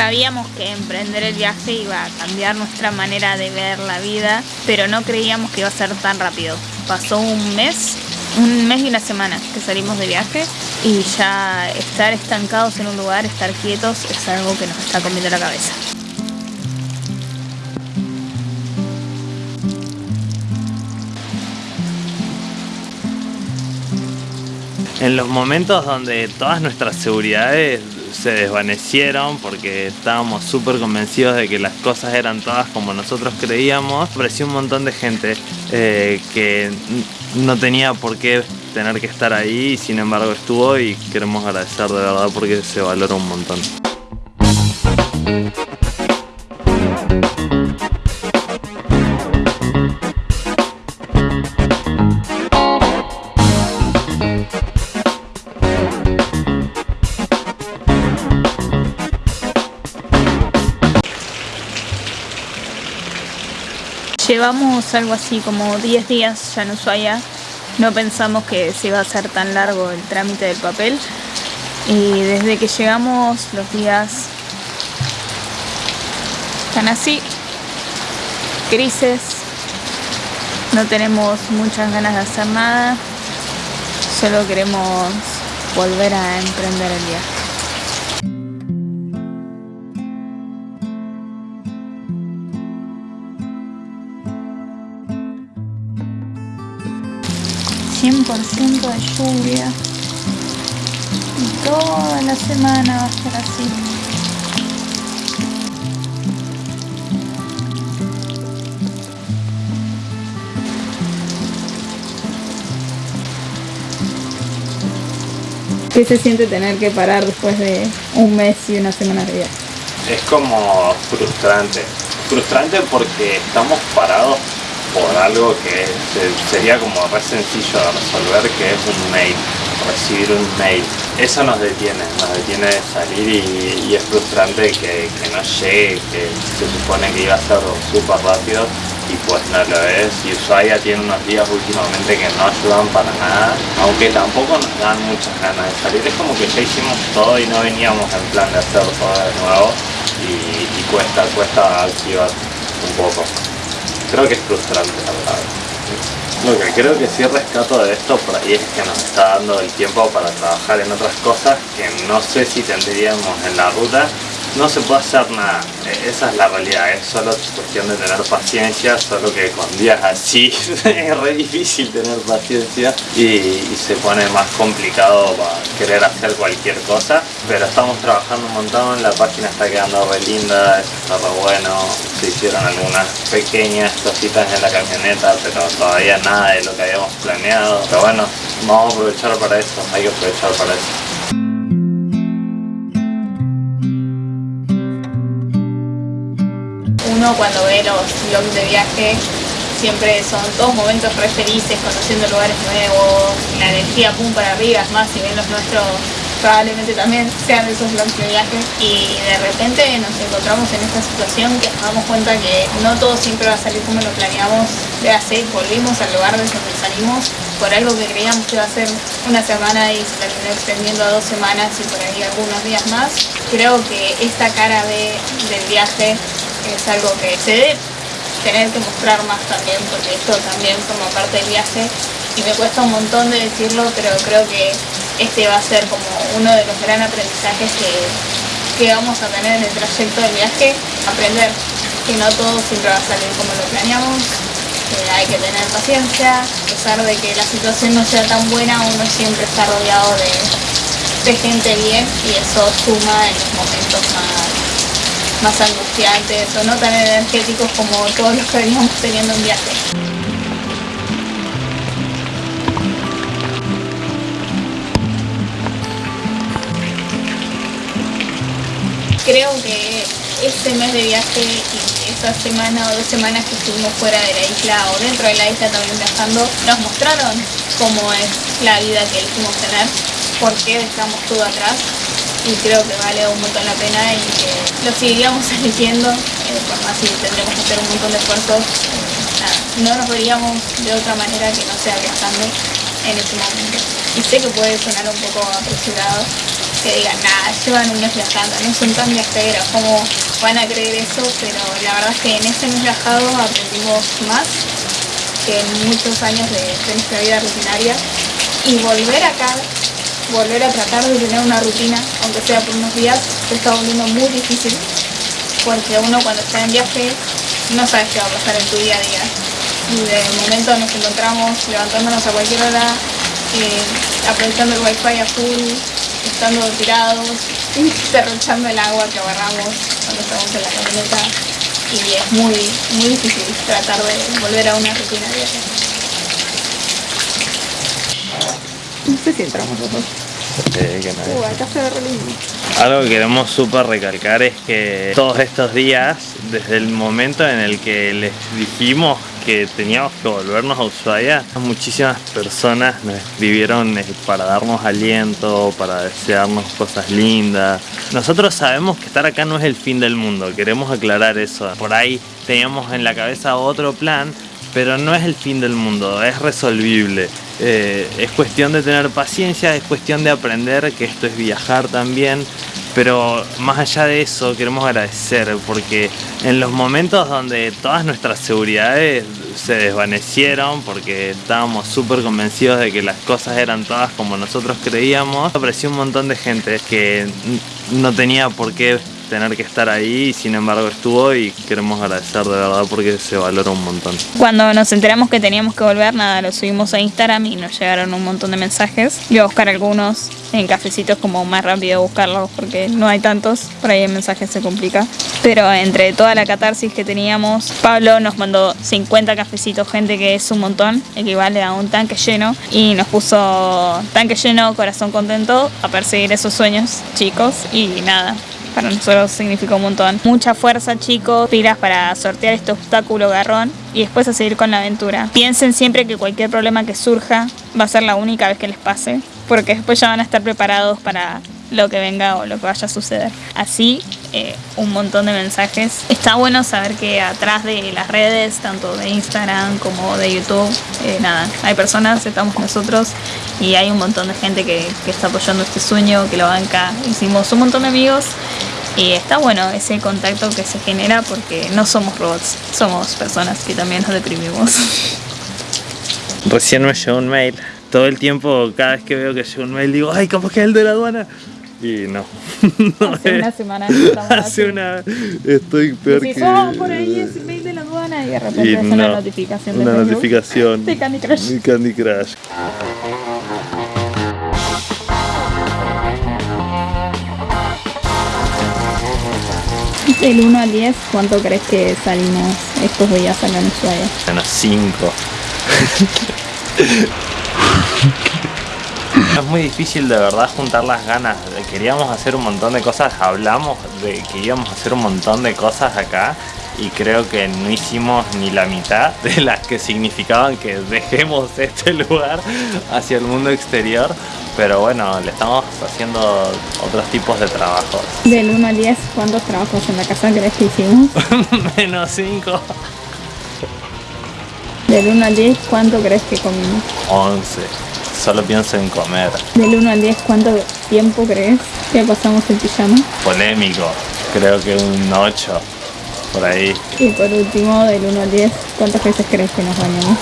Sabíamos que emprender el viaje iba a cambiar nuestra manera de ver la vida, pero no creíamos que iba a ser tan rápido. Pasó un mes, un mes y una semana que salimos de viaje y ya estar estancados en un lugar, estar quietos, es algo que nos está comiendo la cabeza. En los momentos donde todas nuestras seguridades se desvanecieron porque estábamos súper convencidos de que las cosas eran todas como nosotros creíamos, apareció un montón de gente eh, que no tenía por qué tener que estar ahí y sin embargo estuvo y queremos agradecer de verdad porque se valora un montón. Llevamos algo así como 10 días ya en Ushuaia. No pensamos que se iba a hacer tan largo el trámite del papel. Y desde que llegamos los días están así, grises. No tenemos muchas ganas de hacer nada. Solo queremos volver a emprender el viaje. 100% de lluvia y toda la semana va a estar así. ¿Qué se siente tener que parar después de un mes y una semana de viaje? Es como frustrante. Frustrante porque estamos parados por algo que sería como re sencillo de resolver, que es un mail, recibir un mail. Eso nos detiene, nos detiene de salir y, es frustrante que, no llegue, que se supone que iba a ser súper rápido y pues no lo es. Y Ushuaia tiene unos días últimamente que no ayudan para nada, aunque tampoco nos dan muchas ganas de salir. Es como que ya hicimos todo y no veníamos en plan de hacer todo de nuevo y, y cuesta, cuesta activar un poco creo que es frustrante la verdad. Lo que creo que sí rescato de esto por ahí es que nos está dando el tiempo para trabajar en otras cosas que no sé si tendríamos en la ruta no se puede hacer nada, e, esa es la realidad, es solo cuestión de tener paciencia, solo que con días así es re difícil tener paciencia. Y, se pone más complicado para querer hacer cualquier cosa, pero estamos trabajando un montón, la página está quedando re linda, está re bueno, se hicieron algunas pequeñas cositas en la camioneta, pero todavía nada de lo que habíamos planeado, pero bueno, vamos a aprovechar para eso, hay que aprovechar para eso. Cuando ve los vlogs de viaje siempre son todos momentos re felices, conociendo lugares nuevos, la energía pum para arriba, es más, si ven los nuestros probablemente también sean esos vlogs de viaje y de repente nos encontramos en esta situación que nos damos cuenta que no todo siempre va a salir como lo planeamos de hacer, volvimos al lugar desde donde salimos por algo que creíamos que iba a ser una semana y se terminó extendiendo a dos semanas y por ahí algunos días más. Creo que esta cara de, del viaje es algo que se debe tener que mostrar más también porque esto también forma parte del viaje y me cuesta un montón de decirlo pero creo que este va a ser como uno de los gran aprendizajes que, que vamos a tener en el trayecto del viaje aprender que no todo siempre va a salir como lo planeamos que hay que tener paciencia a pesar de que la situación no sea tan buena uno siempre está rodeado de, de gente bien y eso suma en los momentos más más angustiantes o no tan energéticos como todos los que veníamos teniendo en viaje. Creo que este mes de viaje y esa semana o dos semanas que estuvimos fuera de la isla o dentro de la isla también viajando nos mostraron cómo es la vida que elegimos tener, por qué dejamos todo atrás y creo que vale un montón la pena y que lo seguiríamos eligiendo, eh, por más si tendremos que hacer un montón de esfuerzos, eh, no nos veríamos de otra manera que no sea viajando en este momento. Y sé que puede sonar un poco apresurado, que digan, nada, llevan un mes viajando, no son tan viajeros, ¿cómo van a creer eso? Pero la verdad es que en ese mes viajado aprendimos más que en muchos años de nuestra vida rutinaria y volver acá volver a tratar de tener una rutina, aunque sea por unos días, se está volviendo muy difícil porque uno cuando está en viaje no sabes qué va a pasar en tu día a día. Y de momento nos encontramos levantándonos a cualquier hora, eh, aprovechando el wifi a full, estando tirados, derrochando el agua que agarramos cuando estamos en la camioneta. Y es muy, muy difícil tratar de volver a una rutina diaria. No sé si entramos los dos. Que no Uh, acá se ve re lindo. Algo que queremos súper recalcar es que todos estos días, desde el momento en el que les dijimos que teníamos que volvernos a Ushuaia, muchísimas personas nos escribieron eh, para darnos aliento, para desearnos cosas lindas. Nosotros sabemos que estar acá no es el fin del mundo, queremos aclarar eso. Por ahí teníamos en la cabeza otro plan, pero no es el fin del mundo, es resolvible. Eh, es cuestión de tener paciencia, es cuestión de aprender que esto es viajar también. Pero más allá de eso, queremos agradecer porque en los momentos donde todas nuestras seguridades se desvanecieron, porque estábamos súper convencidos de que las cosas eran todas como nosotros creíamos, apareció un montón de gente que no tenía por qué tener que estar ahí sin embargo estuvo y queremos agradecer de verdad porque se valora un montón. Cuando nos enteramos que teníamos que volver, nada, lo subimos a Instagram y nos llegaron un montón de mensajes. Voy a buscar algunos en cafecitos como más rápido buscarlos porque no hay tantos, por ahí el mensaje se complica. Pero entre toda la catarsis que teníamos, Pablo nos mandó 50 cafecitos, gente que es un montón, equivale a un tanque lleno, y nos puso tanque lleno, corazón contento, a perseguir esos sueños, chicos, y nada, para nosotros significó un montón. Mucha fuerza, chicos, pilas para sortear este obstáculo garrón y después a seguir con la aventura. Piensen siempre que cualquier problema que surja va a ser la única vez que les pase, porque después ya van a estar preparados para lo que venga o lo que vaya a suceder. Así, eh, un montón de mensajes. Está bueno saber que atrás de las redes, tanto de Instagram como de YouTube, eh, nada, hay personas, estamos nosotros y hay un montón de gente que, que está apoyando este sueño, que lo banca. Hicimos un montón de amigos y está bueno ese contacto que se genera porque no somos robots, somos personas que también nos deprimimos. Recién me llegó un mail. Todo el tiempo, cada vez que veo que llega un mail, digo, ay, capaz que es el de la aduana. Y no. No Hace una semana así. Hace una. Estoy peor Decís, que. "Oh, por ahí es mail de la aduana y de repente Y es una no, notificación de Una Facebook. notificación. De Candy Crush. De Candy Crush. Del 1 al 10, ¿cuánto crees que salimos estos días acá en Ushuaia? Menos 5. Es muy difícil de verdad juntar las ganas. Queríamos hacer un montón de cosas, hablamos de que íbamos a hacer un montón de cosas acá y creo que no hicimos ni la mitad de las que significaban que dejemos este lugar hacia el mundo exterior. Pero bueno, le estamos haciendo otros tipos de trabajos. Del 1 al 10, ¿cuántos trabajos en la casa crees que hicimos? Menos 5. Del 1 al 10, ¿cuánto crees que comimos? 11. Solo pienso en comer. Del 1 al 10, ¿cuánto tiempo crees que pasamos en pijama? Polémico. Creo que un 8. Por ahí. Y por último, del 1 al 10, ¿cuántas veces crees que nos bañamos?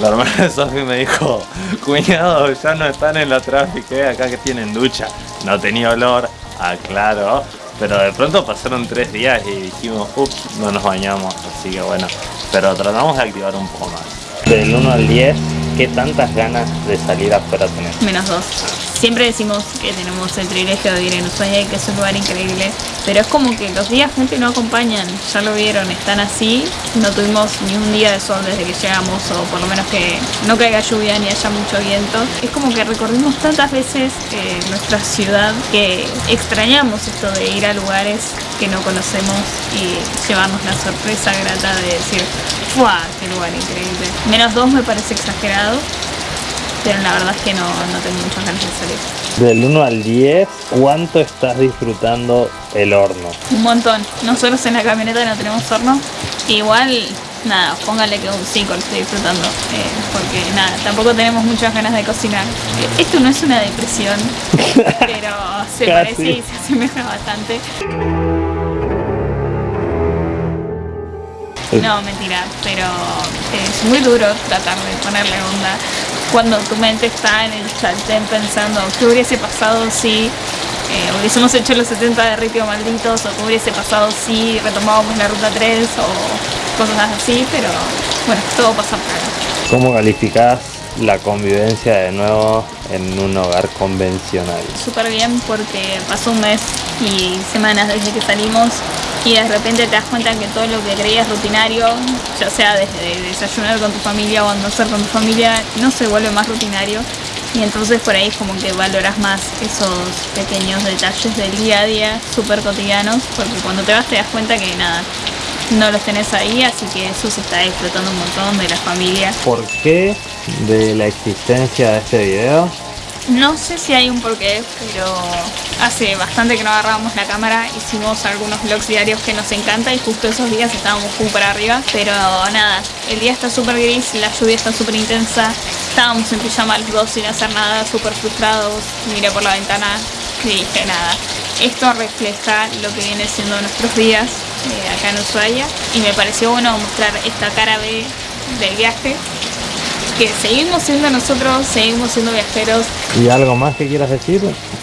La hermana de Sofi me dijo, cuñado, ya no están en la tráfico, eh, acá que tienen ducha. No tenía olor, aclaro. Pero de pronto pasaron tres días y dijimos, ups, no nos bañamos. Así que bueno, pero tratamos de activar un poco más. Del 1 al 10, ¿qué tantas ganas de salir afuera tenés? Menos 2. Siempre decimos que tenemos el privilegio de vivir en Ushuaia y que es un lugar increíble, pero es como que los días gente no acompañan, ya lo vieron, están así, no tuvimos ni un día de sol desde que llegamos, o por lo menos que no caiga lluvia ni haya mucho viento. Es como que recorrimos tantas veces eh, nuestra ciudad que extrañamos esto de ir a lugares que no conocemos y llevarnos la sorpresa grata de decir, ¡Fua! ¡Qué lugar increíble! Menos 2 me parece exagerado, pero la verdad es que no, no tengo muchas ganas de salir. Del 1 al 10, ¿cuánto estás disfrutando el horno? Un montón. Nosotros en la camioneta no tenemos horno. Igual nada, póngale que un 5 lo estoy disfrutando. eh, porque nada, tampoco tenemos muchas ganas de cocinar. Eh, Esto no es una depresión, pero se Casi. parece y se asemeja bastante. No, mentira, pero es muy duro tratar de ponerle onda cuando tu mente está en el sartén pensando qué hubiese pasado si eh, hubiésemos hecho los 70 de Ripio Malditos o qué hubiese pasado si retomábamos la ruta 3 o cosas así, pero bueno, todo pasa por algo. ¿Cómo calificás la convivencia de nuevo en un hogar convencional? súper bien porque pasó un mes y semanas desde que salimos y de repente te das cuenta que todo lo que creías rutinario, ya sea desde desayunar con tu familia o almorzar con tu familia, no se vuelve más rutinario y entonces por ahí como que valoras más esos pequeños detalles del día a día, súper cotidianos, porque cuando te vas te das cuenta que nada, no los tenés ahí, así que eso se está disfrutando un montón de la familia. ¿Por qué de la existencia de este video? No sé si hay un porqué, pero hace bastante que no agarrábamos la cámara, hicimos algunos vlogs diarios que nos encanta y justo esos días estábamos muy para arriba, pero nada, el día está súper gris, la lluvia está súper intensa, estábamos en pijama los dos sin hacer nada, súper frustrados, miré por la ventana y dije nada, esto refleja lo que viene siendo nuestros días eh, acá en Ushuaia y me pareció bueno mostrar esta cara B del viaje que seguimos siendo nosotros, seguimos siendo viajeros. ¿Y algo más que quieras decir?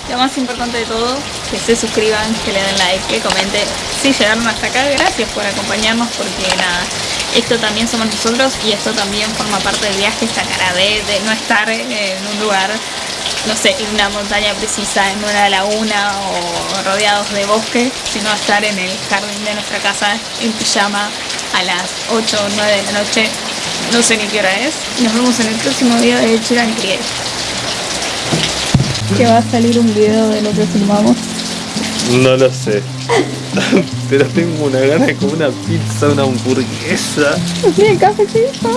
Lo más importante de todo, que se suscriban, que le den like, que comenten. Si llegaron hasta acá, gracias por acompañarnos porque nada, esto también somos nosotros y esto también forma parte del viaje, esta cara de, de no estar en un lugar, no sé, en una montaña precisa, en una laguna o rodeados de bosque, sino estar en el jardín de nuestra casa en pijama a las 8 o 9 de la noche no sé ni qué hora es. Nos vemos en el próximo video de Chiran Crier. Que va a salir un video de lo que filmamos. No lo sé. Pero tengo una gana de comer una pizza, una hamburguesa. Sí, cafecito.